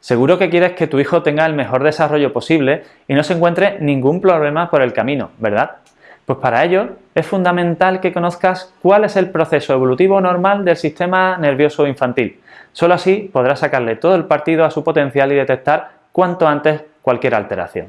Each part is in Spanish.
Seguro que quieres que tu hijo tenga el mejor desarrollo posible y no se encuentre ningún problema por el camino, ¿verdad? Pues para ello es fundamental que conozcas cuál es el proceso evolutivo normal del sistema nervioso infantil. Solo así podrás sacarle todo el partido a su potencial y detectar cuanto antes cualquier alteración.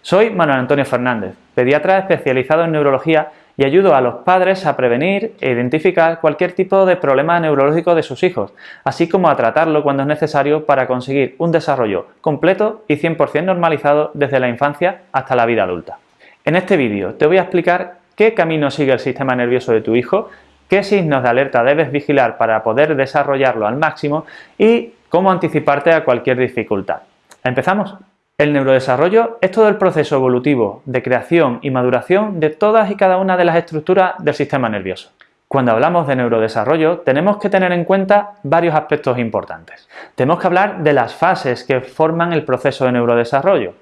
Soy Manuel Antonio Fernández, pediatra especializado en neurología y ayudo a los padres a prevenir e identificar cualquier tipo de problema neurológico de sus hijos, así como a tratarlo cuando es necesario para conseguir un desarrollo completo y 100% normalizado desde la infancia hasta la vida adulta. En este vídeo te voy a explicar qué camino sigue el sistema nervioso de tu hijo, qué signos de alerta debes vigilar para poder desarrollarlo al máximo y cómo anticiparte a cualquier dificultad. ¿Empezamos? El neurodesarrollo es todo el proceso evolutivo de creación y maduración de todas y cada una de las estructuras del sistema nervioso. Cuando hablamos de neurodesarrollo tenemos que tener en cuenta varios aspectos importantes. Tenemos que hablar de las fases que forman el proceso de neurodesarrollo,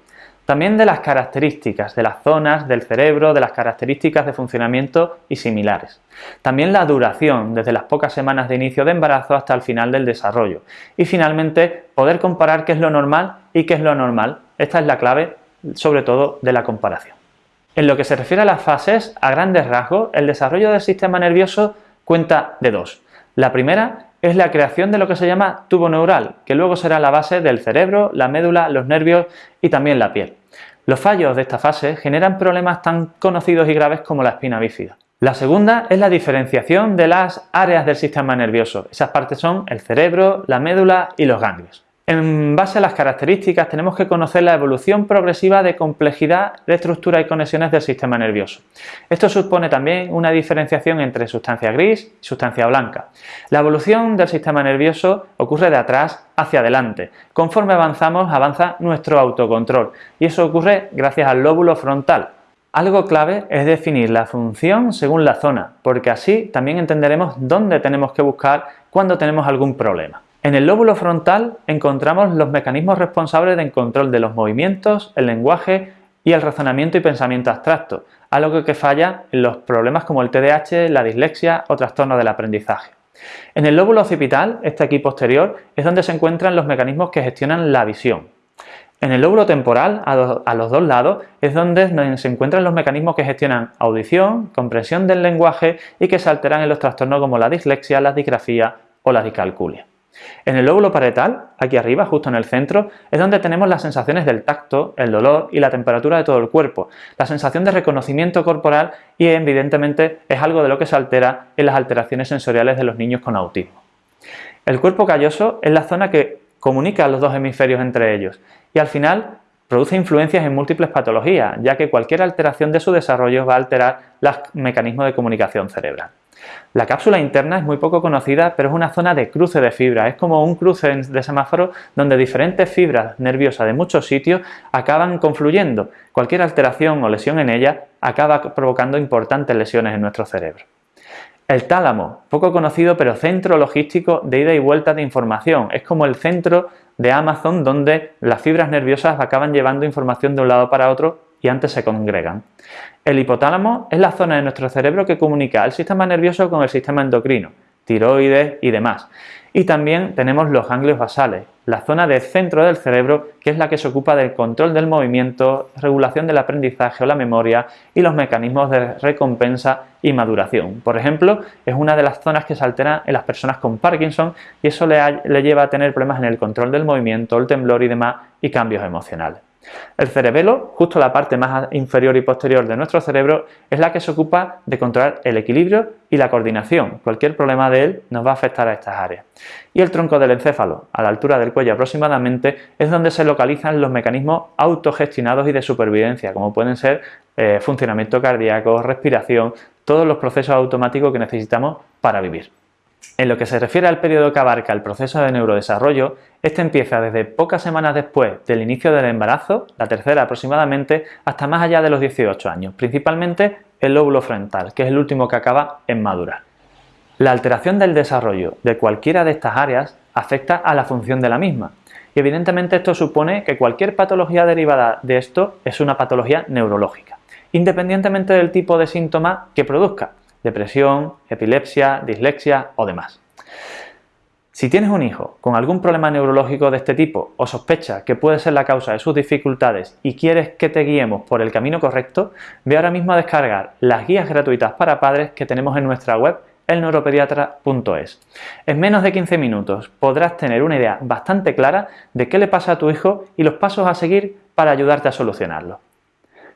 también de las características de las zonas del cerebro, de las características de funcionamiento y similares. También la duración, desde las pocas semanas de inicio de embarazo hasta el final del desarrollo. Y finalmente, poder comparar qué es lo normal y qué es lo normal. Esta es la clave, sobre todo, de la comparación. En lo que se refiere a las fases, a grandes rasgos, el desarrollo del sistema nervioso cuenta de dos. La primera es la creación de lo que se llama tubo neural, que luego será la base del cerebro, la médula, los nervios y también la piel. Los fallos de esta fase generan problemas tan conocidos y graves como la espina bífida. La segunda es la diferenciación de las áreas del sistema nervioso. Esas partes son el cerebro, la médula y los ganglios. En base a las características tenemos que conocer la evolución progresiva de complejidad de estructura y conexiones del sistema nervioso. Esto supone también una diferenciación entre sustancia gris y sustancia blanca. La evolución del sistema nervioso ocurre de atrás hacia adelante. Conforme avanzamos avanza nuestro autocontrol y eso ocurre gracias al lóbulo frontal, algo clave es definir la función según la zona, porque así también entenderemos dónde tenemos que buscar cuando tenemos algún problema. En el lóbulo frontal encontramos los mecanismos responsables del control de los movimientos, el lenguaje y el razonamiento y pensamiento abstracto, algo que falla en los problemas como el TDAH, la dislexia o trastorno del aprendizaje. En el lóbulo occipital, este aquí posterior, es donde se encuentran los mecanismos que gestionan la visión. En el lóbulo temporal, a, los dos lados, es donde se encuentran los mecanismos que gestionan audición, comprensión del lenguaje y que se alteran en los trastornos como la dislexia, la disgrafía o la discalculia. En el lóbulo parietal, aquí arriba, justo en el centro, es donde tenemos las sensaciones del tacto, el dolor y la temperatura de todo el cuerpo, la sensación de reconocimiento corporal y evidentemente es algo de lo que se altera en las alteraciones sensoriales de los niños con autismo. El cuerpo calloso es la zona que comunica los dos hemisferios entre ellos y al final produce influencias en múltiples patologías, ya que cualquier alteración de su desarrollo va a alterar los mecanismos de comunicación cerebral. La cápsula interna es muy poco conocida, pero es una zona de cruce de fibras. Es como un cruce de semáforo donde diferentes fibras nerviosas de muchos sitios acaban confluyendo. Cualquier alteración o lesión en ella acaba provocando importantes lesiones en nuestro cerebro. El tálamo, poco conocido pero centro logístico de ida y vuelta de información. Es como el centro de Amazon donde las fibras nerviosas acaban llevando información de un lado para otro y antes se congregan. El hipotálamo es la zona de nuestro cerebro que comunica el sistema nervioso con el sistema endocrino, tiroides y demás. Y también tenemos los ganglios basales, la zona del centro del cerebro que es la que se ocupa del control del movimiento, regulación del aprendizaje o la memoria y los mecanismos de recompensa y maduración. Por ejemplo, es una de las zonas que se altera en las personas con Parkinson y eso le, le lleva a tener problemas en el control del movimiento, el temblor y demás y cambios emocionales. El cerebelo, justo la parte más inferior y posterior de nuestro cerebro, es la que se ocupa de controlar el equilibrio y la coordinación. Cualquier problema de él nos va a afectar a estas áreas. Y el tronco del encéfalo, a la altura del cuello aproximadamente, es donde se localizan los mecanismos autogestionados y de supervivencia, como pueden ser eh, funcionamiento cardíaco, respiración, todos los procesos automáticos que necesitamos para vivir. En lo que se refiere al periodo que abarca el proceso de neurodesarrollo, este empieza desde pocas semanas después del inicio del embarazo, la tercera aproximadamente, hasta más allá de los 18 años, principalmente el lóbulo frontal, que es el último que acaba en madurar. La alteración del desarrollo de cualquiera de estas áreas afecta a la función de la misma, y evidentemente esto supone que cualquier patología derivada de esto es una patología neurológica, independientemente del tipo de síntoma que produzca, depresión, epilepsia, dislexia o demás. Si tienes un hijo con algún problema neurológico de este tipo o sospecha que puede ser la causa de sus dificultades y quieres que te guiemos por el camino correcto, ve ahora mismo a descargar las guías gratuitas para padres que tenemos en nuestra web elneuropediatra.es. En menos de 15 minutos podrás tener una idea bastante clara de qué le pasa a tu hijo y los pasos a seguir para ayudarte a solucionarlo.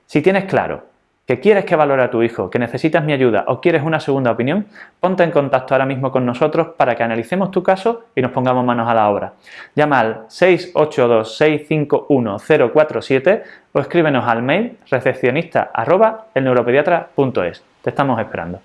Si tienes claro que quieres que valore a tu hijo, que necesitas mi ayuda o quieres una segunda opinión, ponte en contacto ahora mismo con nosotros para que analicemos tu caso y nos pongamos manos a la obra. Llama al 682-651-047 o escríbenos al mail recepcionista Te estamos esperando.